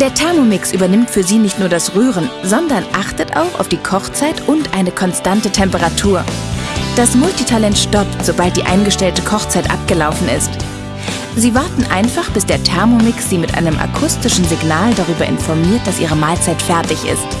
Der Thermomix übernimmt für Sie nicht nur das Rühren, sondern achtet auch auf die Kochzeit und eine konstante Temperatur. Das Multitalent stoppt, sobald die eingestellte Kochzeit abgelaufen ist. Sie warten einfach, bis der Thermomix Sie mit einem akustischen Signal darüber informiert, dass Ihre Mahlzeit fertig ist.